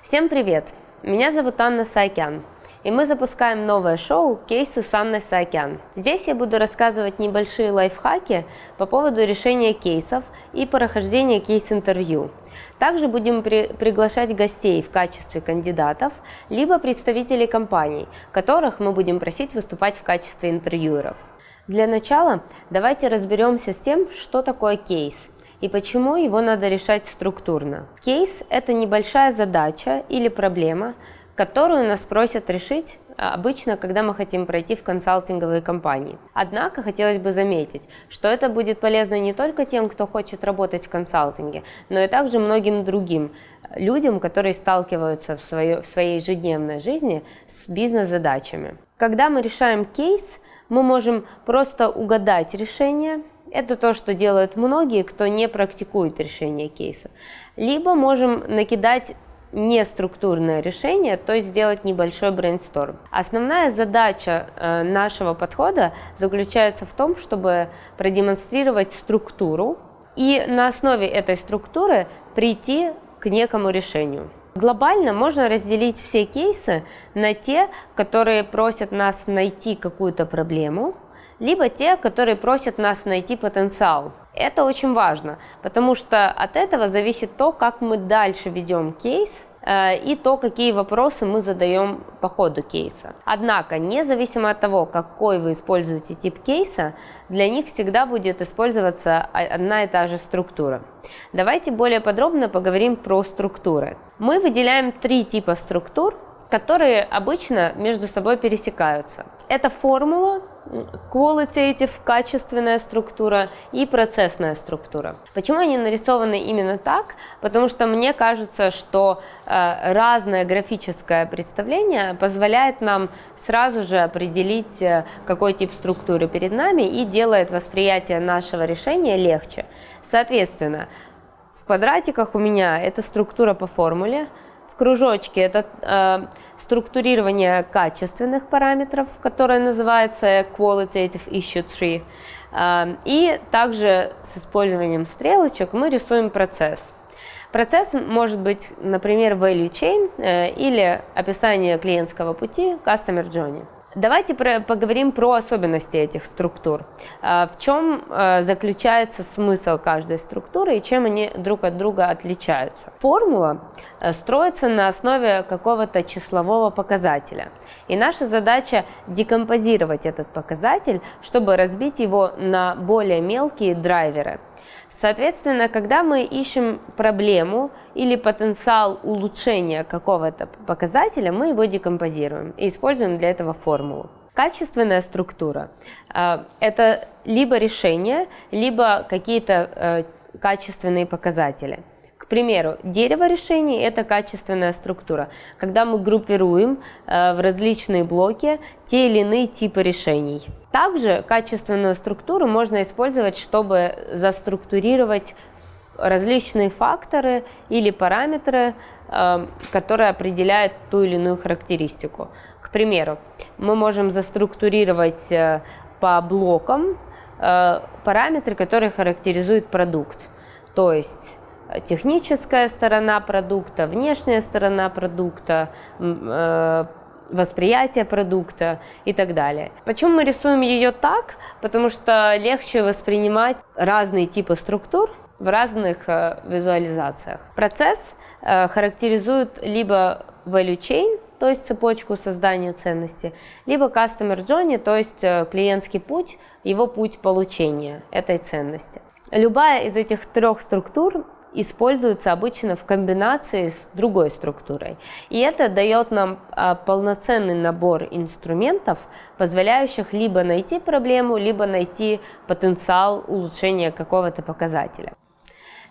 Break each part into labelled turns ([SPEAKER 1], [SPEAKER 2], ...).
[SPEAKER 1] Всем привет! Меня зовут Анна Саакян, и мы запускаем новое шоу «Кейсы с Анной Саакян». Здесь я буду рассказывать небольшие лайфхаки по поводу решения кейсов и прохождения кейс-интервью. Также будем при приглашать гостей в качестве кандидатов, либо представителей компаний, которых мы будем просить выступать в качестве интервьюеров. Для начала давайте разберемся с тем, что такое кейс – и почему его надо решать структурно. Кейс – это небольшая задача или проблема, которую нас просят решить а, обычно, когда мы хотим пройти в консалтинговые компании. Однако хотелось бы заметить, что это будет полезно не только тем, кто хочет работать в консалтинге, но и также многим другим людям, которые сталкиваются в, свое, в своей ежедневной жизни с бизнес-задачами. Когда мы решаем кейс, мы можем просто угадать решение – это то, что делают многие, кто не практикует решение кейса. Либо можем накидать неструктурное решение, то есть сделать небольшой брейнсторм. Основная задача э, нашего подхода заключается в том, чтобы продемонстрировать структуру и на основе этой структуры прийти к некому решению. Глобально можно разделить все кейсы на те, которые просят нас найти какую-то проблему, либо те, которые просят нас найти потенциал. Это очень важно, потому что от этого зависит то, как мы дальше ведем кейс и то, какие вопросы мы задаем по ходу кейса. Однако, независимо от того, какой вы используете тип кейса, для них всегда будет использоваться одна и та же структура. Давайте более подробно поговорим про структуры. Мы выделяем три типа структур, которые обычно между собой пересекаются. Это формула, qualitative, качественная структура и процессная структура. Почему они нарисованы именно так? Потому что мне кажется, что э, разное графическое представление позволяет нам сразу же определить, э, какой тип структуры перед нами и делает восприятие нашего решения легче. Соответственно, в квадратиках у меня это структура по формуле, кружочки – это э, структурирование качественных параметров, которое называется Qualitative Issue Tree. Э, и также с использованием стрелочек мы рисуем процесс. Процесс может быть, например, value chain э, или описание клиентского пути Customer Journey. Давайте про, поговорим про особенности этих структур. А, в чем а, заключается смысл каждой структуры и чем они друг от друга отличаются. Формула а, строится на основе какого-то числового показателя. И наша задача декомпозировать этот показатель, чтобы разбить его на более мелкие драйверы. Соответственно, когда мы ищем проблему или потенциал улучшения какого-то показателя, мы его декомпозируем и используем для этого формулу. Качественная структура э, – это либо решение, либо какие-то э, качественные показатели. Примеру, дерево решений – это качественная структура, когда мы группируем э, в различные блоки те или иные типы решений. Также качественную структуру можно использовать, чтобы заструктурировать различные факторы или параметры, э, которые определяют ту или иную характеристику. К примеру, мы можем заструктурировать э, по блокам параметры, которые характеризуют продукт. То есть техническая сторона продукта, внешняя сторона продукта, э, восприятие продукта и так далее. Почему мы рисуем ее так? Потому что легче воспринимать разные типы структур в разных э, визуализациях. Процесс э, характеризует либо value chain, то есть цепочку создания ценности, либо customer journey, то есть клиентский путь, его путь получения этой ценности. Любая из этих трех структур используется обычно в комбинации с другой структурой. И это дает нам а, полноценный набор инструментов, позволяющих либо найти проблему, либо найти потенциал улучшения какого-то показателя.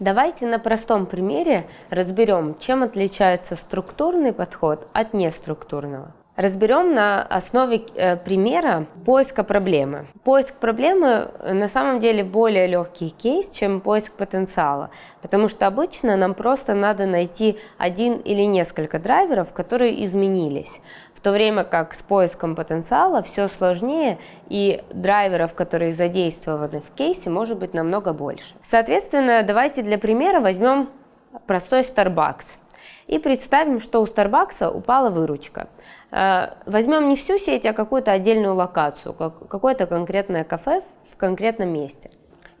[SPEAKER 1] Давайте на простом примере разберем, чем отличается структурный подход от неструктурного. Разберем на основе э, примера поиска проблемы. Поиск проблемы э, на самом деле более легкий кейс, чем поиск потенциала, потому что обычно нам просто надо найти один или несколько драйверов, которые изменились, в то время как с поиском потенциала все сложнее и драйверов, которые задействованы в кейсе, может быть намного больше. Соответственно, давайте для примера возьмем простой Starbucks. И представим, что у Starbucks упала выручка. Э, возьмем не всю сеть, а какую-то отдельную локацию, какое-то конкретное кафе в конкретном месте.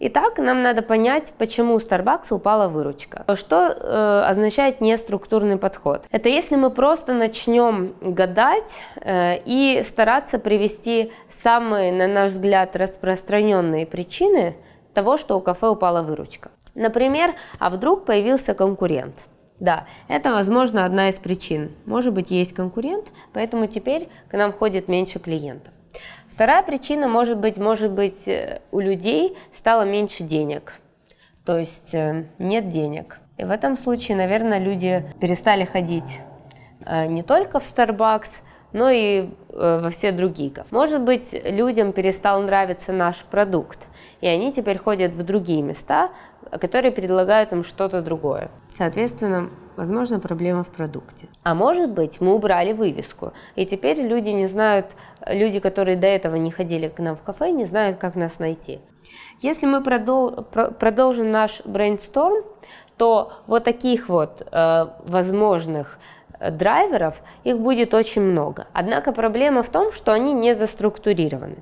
[SPEAKER 1] Итак, нам надо понять, почему у Starbucks упала выручка. Что э, означает неструктурный подход? Это если мы просто начнем гадать э, и стараться привести самые, на наш взгляд, распространенные причины того, что у кафе упала выручка. Например, а вдруг появился конкурент? Да, это, возможно, одна из причин. Может быть, есть конкурент, поэтому теперь к нам ходит меньше клиентов. Вторая причина может быть, может быть, э, у людей стало меньше денег, то есть э, нет денег. И в этом случае, наверное, люди перестали ходить э, не только в Starbucks, но и во все другие. Может быть, людям перестал нравиться наш продукт, и они теперь ходят в другие места, которые предлагают им что-то другое. Соответственно, возможно, проблема в продукте. А может быть, мы убрали вывеску, и теперь люди не знают, люди, которые до этого не ходили к нам в кафе, не знают, как нас найти. Если мы продол продолжим наш брейнсторм, то вот таких вот э, возможных э, драйверов, их будет очень много. Однако проблема в том, что они не заструктурированы.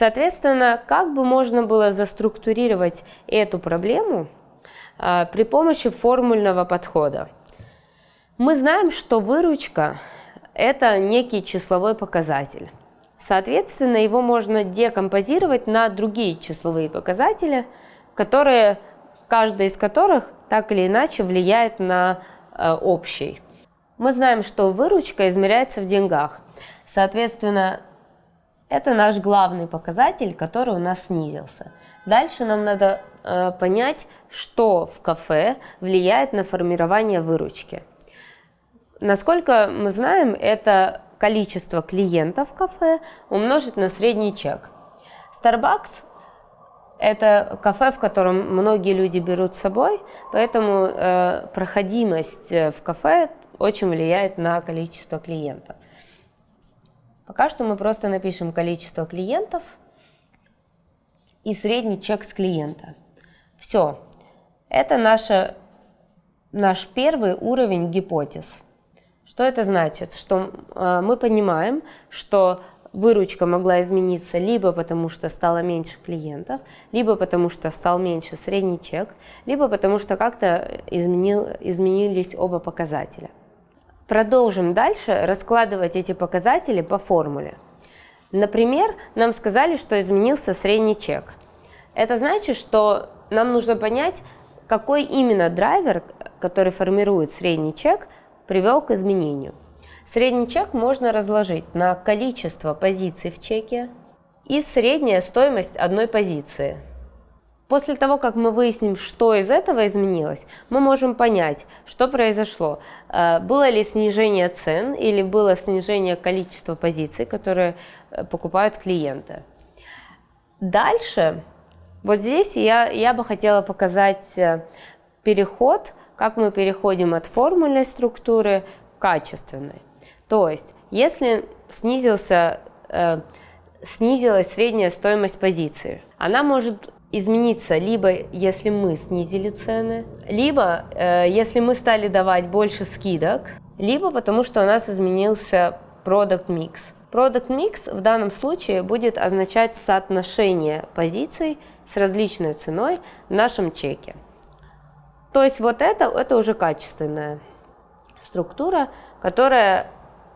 [SPEAKER 1] Соответственно, как бы можно было заструктурировать эту проблему э, при помощи формульного подхода? Мы знаем, что выручка – это некий числовой показатель. Соответственно, его можно декомпозировать на другие числовые показатели, которые, каждый из которых так или иначе влияет на э, общий. Мы знаем, что выручка измеряется в деньгах. Соответственно, это наш главный показатель, который у нас снизился. Дальше нам надо э, понять, что в кафе влияет на формирование выручки. Насколько мы знаем, это количество клиентов в кафе умножить на средний чек. Starbucks – это кафе, в котором многие люди берут с собой, поэтому э, проходимость э, в кафе очень влияет на количество клиентов. Пока что мы просто напишем количество клиентов и средний чек с клиента. Все. Это наша, наш первый уровень гипотез. Что это значит? Что э, мы понимаем, что выручка могла измениться либо потому, что стало меньше клиентов, либо потому, что стал меньше средний чек, либо потому, что как-то изменил, изменились оба показателя. Продолжим дальше раскладывать эти показатели по формуле. Например, нам сказали, что изменился средний чек. Это значит, что нам нужно понять, какой именно драйвер, который формирует средний чек, привел к изменению. Средний чек можно разложить на количество позиций в чеке и средняя стоимость одной позиции. После того, как мы выясним, что из этого изменилось, мы можем понять, что произошло. Э, было ли снижение цен или было снижение количества позиций, которые э, покупают клиенты. Дальше, вот здесь я, я бы хотела показать э, переход как мы переходим от формульной структуры к качественной. То есть, если снизился, снизилась средняя стоимость позиции, она может измениться либо если мы снизили цены, либо э, если мы стали давать больше скидок, либо потому что у нас изменился product mix. Product mix в данном случае будет означать соотношение позиций с различной ценой в нашем чеке. То есть вот это, это уже качественная структура, которая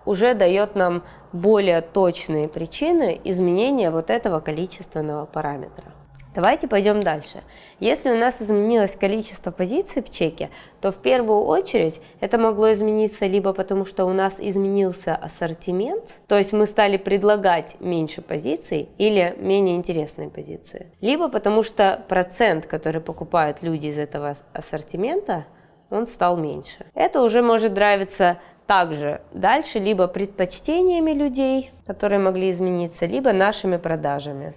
[SPEAKER 1] уже дает нам более точные причины изменения вот этого количественного параметра. Давайте пойдем дальше. Если у нас изменилось количество позиций в чеке, то в первую очередь это могло измениться либо потому, что у нас изменился ассортимент, то есть мы стали предлагать меньше позиций или менее интересные позиции, либо потому что процент, который покупают люди из этого ассортимента, он стал меньше. Это уже может нравиться также дальше либо предпочтениями людей, которые могли измениться, либо нашими продажами.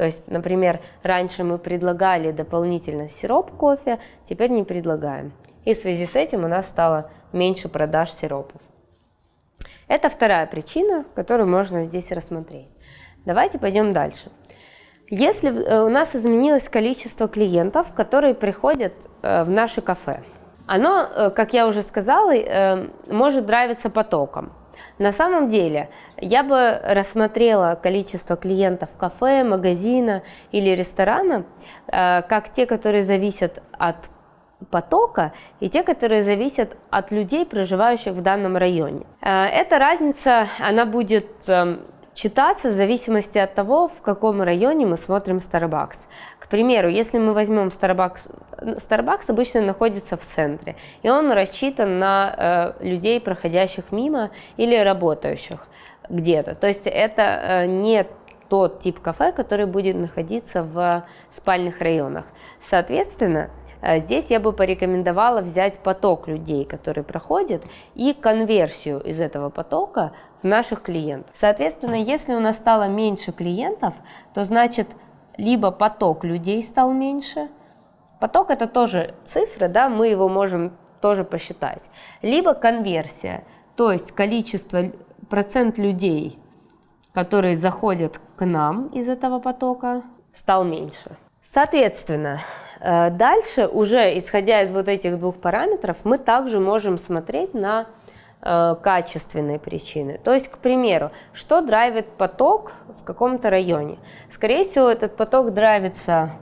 [SPEAKER 1] То есть, например, раньше мы предлагали дополнительно сироп кофе, теперь не предлагаем. И в связи с этим у нас стало меньше продаж сиропов. Это вторая причина, которую можно здесь рассмотреть. Давайте пойдем дальше. Если э, у нас изменилось количество клиентов, которые приходят э, в наше кафе, Оно, э, как я уже сказала, может нравиться потоком. На самом деле, я бы рассмотрела количество клиентов кафе, магазина или ресторана э, как те, которые зависят от потока и те, которые зависят от людей, проживающих в данном районе. Эта разница, она будет эм, читаться в зависимости от того, в каком районе мы смотрим Starbucks. К примеру, если мы возьмем Starbucks, Starbucks обычно находится в центре, и он рассчитан на э, людей, проходящих мимо или работающих где-то. То есть это э, не тот тип кафе, который будет находиться в спальных районах. Соответственно, здесь я бы порекомендовала взять поток людей, который проходит, и конверсию из этого потока в наших клиентов. Соответственно, если у нас стало меньше клиентов, то значит либо поток людей стал меньше, поток это тоже цифры, да, мы его можем тоже посчитать, либо конверсия, то есть количество, процент людей, которые заходят к нам из этого потока, стал меньше. Соответственно, Э, дальше, уже исходя из вот этих двух параметров, мы также можем смотреть на э, качественные причины. То есть, к примеру, что драйвит поток в каком-то районе? Скорее всего, этот поток драйвится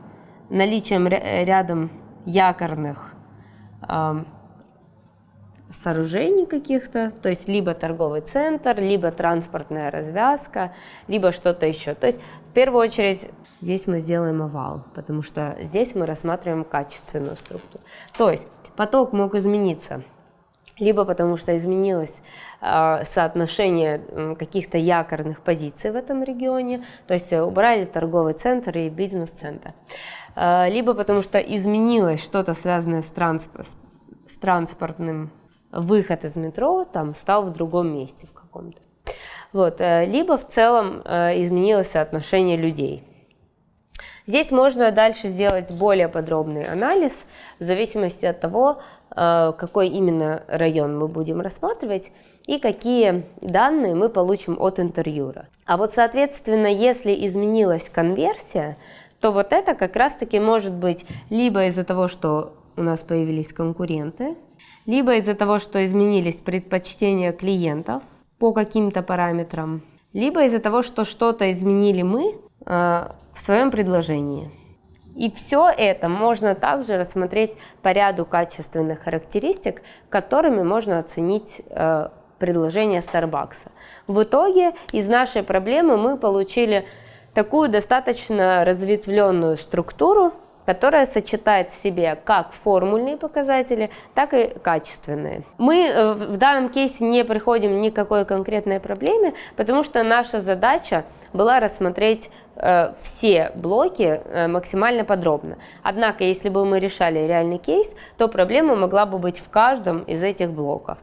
[SPEAKER 1] наличием рядом якорных сооружений каких-то, то есть либо торговый центр, либо транспортная развязка, либо что-то еще. То есть в первую очередь здесь мы сделаем овал, потому что здесь мы рассматриваем качественную структуру. То есть поток мог измениться, либо потому что изменилось э, соотношение э, каких-то якорных позиций в этом регионе, то есть убрали торговый центр и бизнес-центр, э, либо потому что изменилось что-то связанное с, трансп с транспортным выход из метро там стал в другом месте в каком-то. Вот. Э, либо в целом э, изменилось соотношение людей. Здесь можно дальше сделать более подробный анализ в зависимости от того, э, какой именно район мы будем рассматривать и какие данные мы получим от интервьюера. А вот, соответственно, если изменилась конверсия, то вот это как раз-таки может быть либо из-за того, что у нас появились конкуренты, либо из-за того, что изменились предпочтения клиентов по каким-то параметрам, либо из-за того, что что-то изменили мы э, в своем предложении. И все это можно также рассмотреть по ряду качественных характеристик, которыми можно оценить э, предложение Starbucks. В итоге из нашей проблемы мы получили такую достаточно разветвленную структуру, которая сочетает в себе как формульные показатели, так и качественные. Мы э, в данном кейсе не приходим ни к какой конкретной проблеме, потому что наша задача была рассмотреть э, все блоки э, максимально подробно. Однако, если бы мы решали реальный кейс, то проблема могла бы быть в каждом из этих блоков.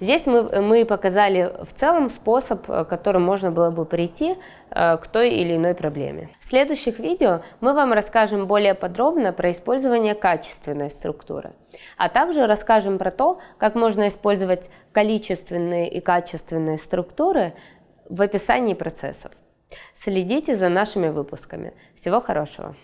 [SPEAKER 1] Здесь мы, мы показали в целом способ, э, которым можно было бы прийти э, к той или иной проблеме. В следующих видео мы вам расскажем более подробно про использование качественной структуры, а также расскажем про то, как можно использовать количественные и качественные структуры в описании процессов. Следите за нашими выпусками. Всего хорошего!